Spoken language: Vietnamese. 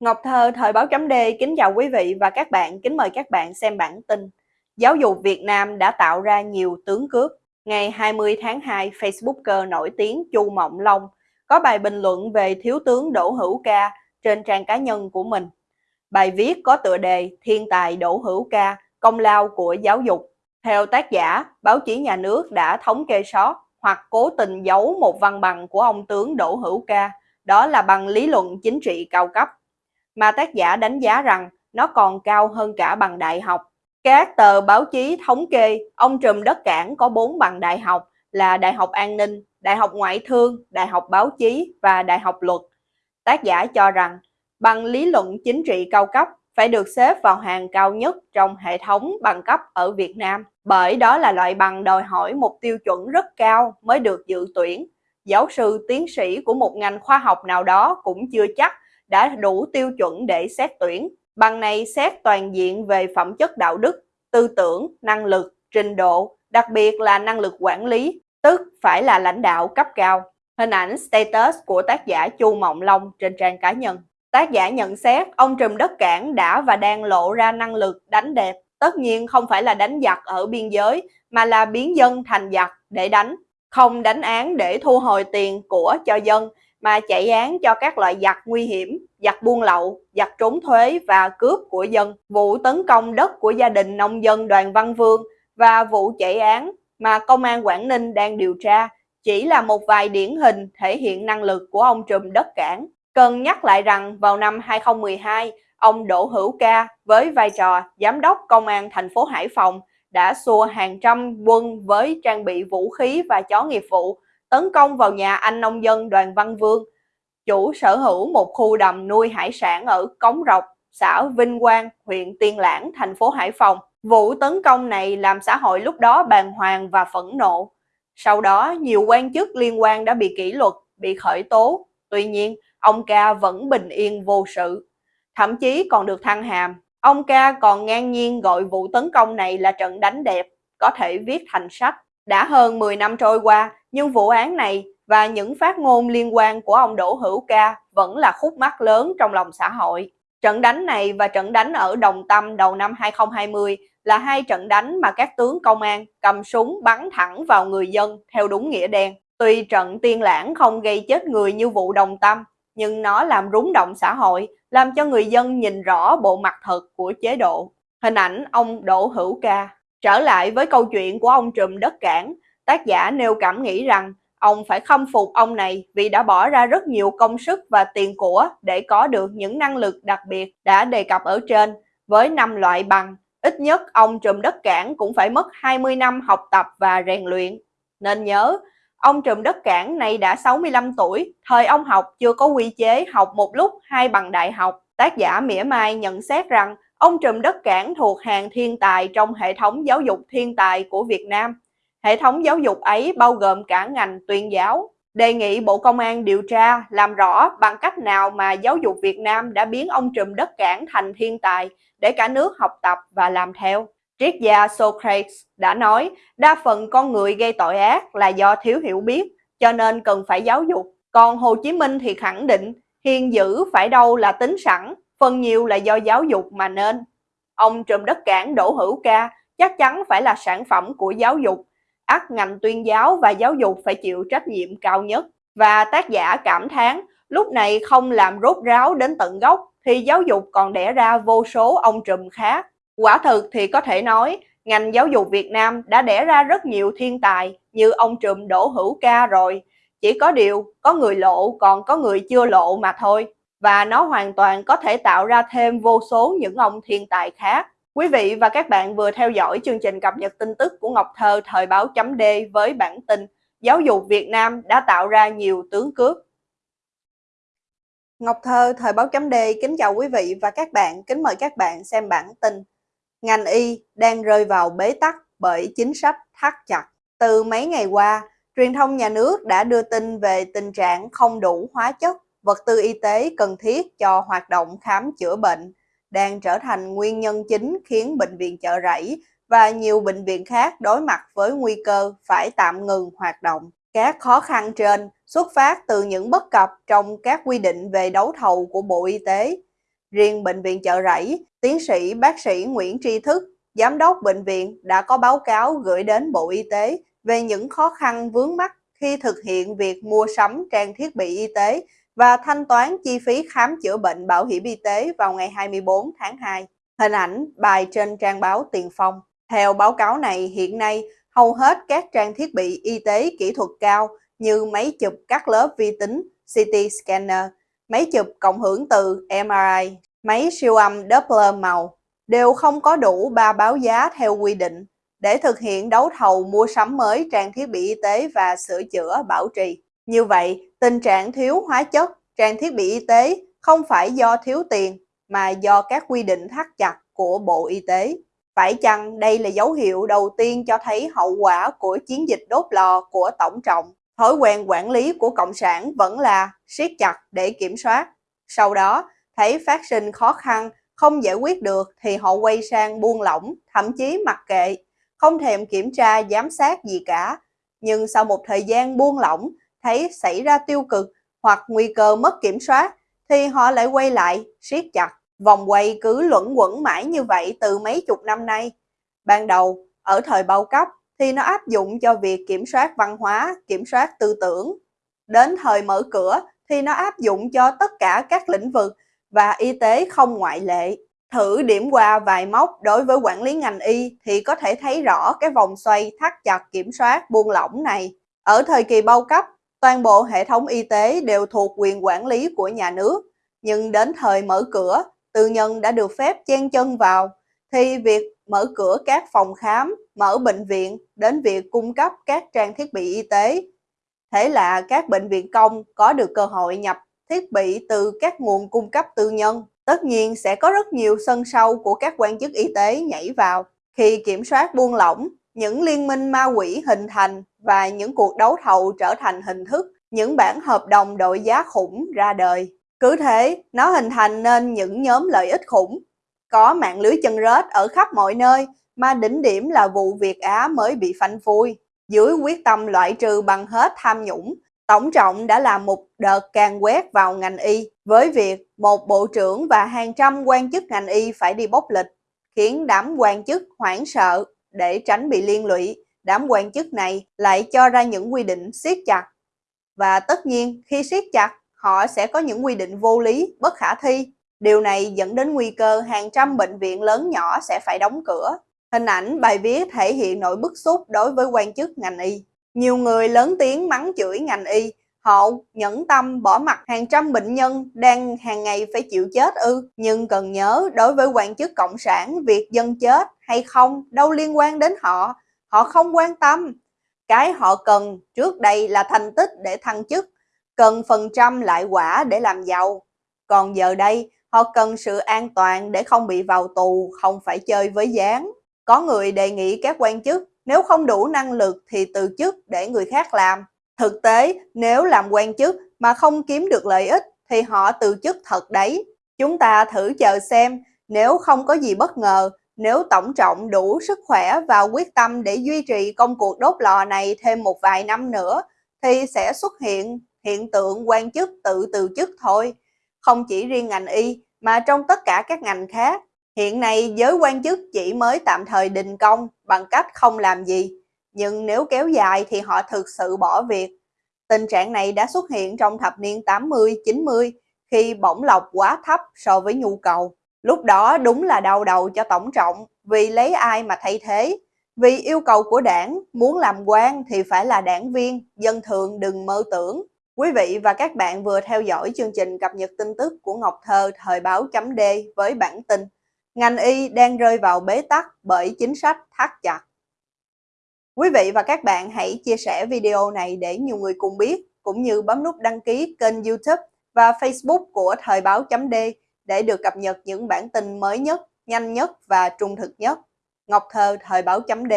Ngọc Thơ, Thời báo chấm D kính chào quý vị và các bạn, kính mời các bạn xem bản tin. Giáo dục Việt Nam đã tạo ra nhiều tướng cướp. Ngày 20 tháng 2, Facebooker nổi tiếng Chu Mộng Long có bài bình luận về Thiếu tướng Đỗ Hữu Ca trên trang cá nhân của mình. Bài viết có tựa đề Thiên tài Đỗ Hữu Ca, công lao của giáo dục. Theo tác giả, báo chí nhà nước đã thống kê sót hoặc cố tình giấu một văn bằng của ông tướng Đỗ Hữu Ca, đó là bằng lý luận chính trị cao cấp mà tác giả đánh giá rằng nó còn cao hơn cả bằng đại học. Các tờ báo chí thống kê ông trùm đất cảng có 4 bằng đại học là Đại học An ninh, Đại học Ngoại thương, Đại học Báo chí và Đại học Luật. Tác giả cho rằng bằng lý luận chính trị cao cấp phải được xếp vào hàng cao nhất trong hệ thống bằng cấp ở Việt Nam, bởi đó là loại bằng đòi hỏi một tiêu chuẩn rất cao mới được dự tuyển. Giáo sư tiến sĩ của một ngành khoa học nào đó cũng chưa chắc đã đủ tiêu chuẩn để xét tuyển. Bằng này xét toàn diện về phẩm chất đạo đức, tư tưởng, năng lực, trình độ, đặc biệt là năng lực quản lý, tức phải là lãnh đạo cấp cao. Hình ảnh status của tác giả Chu Mộng Long trên trang cá nhân. Tác giả nhận xét ông trùm đất cảng đã và đang lộ ra năng lực đánh đẹp. Tất nhiên không phải là đánh giặc ở biên giới, mà là biến dân thành giặc để đánh. Không đánh án để thu hồi tiền của cho dân, mà chạy án cho các loại giặc nguy hiểm, giặc buôn lậu, giặc trốn thuế và cướp của dân, vụ tấn công đất của gia đình nông dân Đoàn Văn Vương và vụ chạy án mà Công an Quảng Ninh đang điều tra chỉ là một vài điển hình thể hiện năng lực của ông trùm đất cảng. Cần nhắc lại rằng vào năm 2012, ông Đỗ Hữu Ca với vai trò Giám đốc Công an thành phố Hải Phòng đã xua hàng trăm quân với trang bị vũ khí và chó nghiệp vụ tấn công vào nhà anh nông dân Đoàn Văn Vương, chủ sở hữu một khu đầm nuôi hải sản ở Cống Rọc, xã Vinh Quang, huyện Tiên Lãng, thành phố Hải Phòng. Vụ tấn công này làm xã hội lúc đó bàng hoàng và phẫn nộ. Sau đó, nhiều quan chức liên quan đã bị kỷ luật, bị khởi tố. Tuy nhiên, ông Ca vẫn bình yên vô sự. Thậm chí còn được thăng hàm. Ông Ca còn ngang nhiên gọi vụ tấn công này là trận đánh đẹp, có thể viết thành sách. Đã hơn 10 năm trôi qua, nhưng vụ án này và những phát ngôn liên quan của ông Đỗ Hữu Ca vẫn là khúc mắc lớn trong lòng xã hội. Trận đánh này và trận đánh ở Đồng Tâm đầu năm 2020 là hai trận đánh mà các tướng công an cầm súng bắn thẳng vào người dân theo đúng nghĩa đen. Tuy trận tiên lãng không gây chết người như vụ Đồng Tâm, nhưng nó làm rúng động xã hội, làm cho người dân nhìn rõ bộ mặt thật của chế độ. Hình ảnh ông Đỗ Hữu Ca Trở lại với câu chuyện của ông trùm đất cảng, tác giả nêu cảm nghĩ rằng ông phải khâm phục ông này vì đã bỏ ra rất nhiều công sức và tiền của để có được những năng lực đặc biệt đã đề cập ở trên với năm loại bằng. Ít nhất ông trùm đất cảng cũng phải mất 20 năm học tập và rèn luyện. Nên nhớ, ông trùm đất cảng này đã 65 tuổi, thời ông học chưa có quy chế học một lúc hai bằng đại học. Tác giả mỉa mai nhận xét rằng Ông trùm đất cảng thuộc hàng thiên tài trong hệ thống giáo dục thiên tài của Việt Nam. Hệ thống giáo dục ấy bao gồm cả ngành tuyên giáo. Đề nghị Bộ Công an điều tra, làm rõ bằng cách nào mà giáo dục Việt Nam đã biến ông trùm đất cảng thành thiên tài để cả nước học tập và làm theo. Triết gia Socrates đã nói, đa phần con người gây tội ác là do thiếu hiểu biết, cho nên cần phải giáo dục. Còn Hồ Chí Minh thì khẳng định, hiền dữ phải đâu là tính sẵn, phần nhiều là do giáo dục mà nên. Ông trùm đất cảng Đỗ Hữu Ca chắc chắn phải là sản phẩm của giáo dục, ắt ngành tuyên giáo và giáo dục phải chịu trách nhiệm cao nhất. Và tác giả cảm thán, lúc này không làm rốt ráo đến tận gốc thì giáo dục còn đẻ ra vô số ông trùm khác. Quả thực thì có thể nói, ngành giáo dục Việt Nam đã đẻ ra rất nhiều thiên tài như ông trùm Đỗ Hữu Ca rồi. Chỉ có điều, có người lộ còn có người chưa lộ mà thôi và nó hoàn toàn có thể tạo ra thêm vô số những ông thiên tài khác. Quý vị và các bạn vừa theo dõi chương trình cập nhật tin tức của Ngọc Thơ thời báo chấm D với bản tin Giáo dục Việt Nam đã tạo ra nhiều tướng cướp. Ngọc Thơ thời báo chấm D kính chào quý vị và các bạn, kính mời các bạn xem bản tin. Ngành y đang rơi vào bế tắc bởi chính sách thắt chặt. Từ mấy ngày qua, truyền thông nhà nước đã đưa tin về tình trạng không đủ hóa chất vật tư y tế cần thiết cho hoạt động khám chữa bệnh đang trở thành nguyên nhân chính khiến bệnh viện chợ rẫy và nhiều bệnh viện khác đối mặt với nguy cơ phải tạm ngừng hoạt động. Các khó khăn trên xuất phát từ những bất cập trong các quy định về đấu thầu của Bộ Y tế. Riêng Bệnh viện Chợ Rẫy, tiến sĩ bác sĩ Nguyễn Tri Thức, Giám đốc bệnh viện đã có báo cáo gửi đến Bộ Y tế về những khó khăn vướng mắt khi thực hiện việc mua sắm trang thiết bị y tế và thanh toán chi phí khám chữa bệnh bảo hiểm y tế vào ngày 24 tháng 2. Hình ảnh bài trên trang báo Tiền Phong. Theo báo cáo này, hiện nay hầu hết các trang thiết bị y tế kỹ thuật cao như máy chụp các lớp vi tính, CT scanner, máy chụp cộng hưởng từ MRI, máy siêu âm Doppler màu đều không có đủ ba báo giá theo quy định để thực hiện đấu thầu mua sắm mới trang thiết bị y tế và sửa chữa bảo trì. Như vậy, tình trạng thiếu hóa chất, trang thiết bị y tế không phải do thiếu tiền mà do các quy định thắt chặt của Bộ Y tế. Phải chăng đây là dấu hiệu đầu tiên cho thấy hậu quả của chiến dịch đốt lò của Tổng trọng? Thói quen quản lý của Cộng sản vẫn là siết chặt để kiểm soát. Sau đó, thấy phát sinh khó khăn, không giải quyết được thì họ quay sang buông lỏng, thậm chí mặc kệ, không thèm kiểm tra giám sát gì cả. Nhưng sau một thời gian buông lỏng, thấy xảy ra tiêu cực hoặc nguy cơ mất kiểm soát, thì họ lại quay lại, siết chặt. Vòng quay cứ luẩn quẩn mãi như vậy từ mấy chục năm nay. Ban đầu, ở thời bao cấp, thì nó áp dụng cho việc kiểm soát văn hóa, kiểm soát tư tưởng. Đến thời mở cửa thì nó áp dụng cho tất cả các lĩnh vực và y tế không ngoại lệ. Thử điểm qua vài mốc đối với quản lý ngành y thì có thể thấy rõ cái vòng xoay thắt chặt kiểm soát buông lỏng này. Ở thời kỳ bao cấp, toàn bộ hệ thống y tế đều thuộc quyền quản lý của nhà nước. Nhưng đến thời mở cửa, tư nhân đã được phép chen chân vào, thì việc mở cửa các phòng khám, mở bệnh viện đến việc cung cấp các trang thiết bị y tế. Thế là các bệnh viện công có được cơ hội nhập thiết bị từ các nguồn cung cấp tư nhân. Tất nhiên sẽ có rất nhiều sân sâu của các quan chức y tế nhảy vào. Khi kiểm soát buông lỏng, những liên minh ma quỷ hình thành và những cuộc đấu thầu trở thành hình thức, những bản hợp đồng đội giá khủng ra đời. Cứ thế, nó hình thành nên những nhóm lợi ích khủng. Có mạng lưới chân rết ở khắp mọi nơi, mà đỉnh điểm là vụ Việt Á mới bị phanh phui. Dưới quyết tâm loại trừ bằng hết tham nhũng, Tổng trọng đã làm một đợt càng quét vào ngành y với việc một bộ trưởng và hàng trăm quan chức ngành y phải đi bốc lịch, khiến đám quan chức hoảng sợ để tránh bị liên lụy. Đám quan chức này lại cho ra những quy định siết chặt. Và tất nhiên khi siết chặt, họ sẽ có những quy định vô lý, bất khả thi. Điều này dẫn đến nguy cơ hàng trăm bệnh viện lớn nhỏ sẽ phải đóng cửa. Hình ảnh bài viết thể hiện nỗi bức xúc đối với quan chức ngành y. Nhiều người lớn tiếng mắng chửi ngành y, họ nhẫn tâm bỏ mặt hàng trăm bệnh nhân đang hàng ngày phải chịu chết ư. Nhưng cần nhớ đối với quan chức cộng sản, việc dân chết hay không đâu liên quan đến họ, họ không quan tâm. Cái họ cần trước đây là thành tích để thăng chức, cần phần trăm lại quả để làm giàu. Còn giờ đây, họ cần sự an toàn để không bị vào tù, không phải chơi với gián. Có người đề nghị các quan chức nếu không đủ năng lực thì từ chức để người khác làm. Thực tế, nếu làm quan chức mà không kiếm được lợi ích thì họ từ chức thật đấy. Chúng ta thử chờ xem, nếu không có gì bất ngờ, nếu tổng trọng đủ sức khỏe và quyết tâm để duy trì công cuộc đốt lò này thêm một vài năm nữa, thì sẽ xuất hiện hiện tượng quan chức tự từ chức thôi. Không chỉ riêng ngành y, mà trong tất cả các ngành khác, Hiện nay giới quan chức chỉ mới tạm thời đình công bằng cách không làm gì, nhưng nếu kéo dài thì họ thực sự bỏ việc. Tình trạng này đã xuất hiện trong thập niên 80-90 khi bổng lộc quá thấp so với nhu cầu. Lúc đó đúng là đau đầu cho tổng trọng vì lấy ai mà thay thế. Vì yêu cầu của đảng muốn làm quan thì phải là đảng viên, dân thường đừng mơ tưởng. Quý vị và các bạn vừa theo dõi chương trình cập nhật tin tức của Ngọc Thơ thời báo chấm D với bản tin ngành y đang rơi vào bế tắc bởi chính sách thắt chặt. Quý vị và các bạn hãy chia sẻ video này để nhiều người cùng biết, cũng như bấm nút đăng ký kênh youtube và facebook của Thời báo chấm D để được cập nhật những bản tin mới nhất, nhanh nhất và trung thực nhất. Ngọc Thơ Thời báo chấm D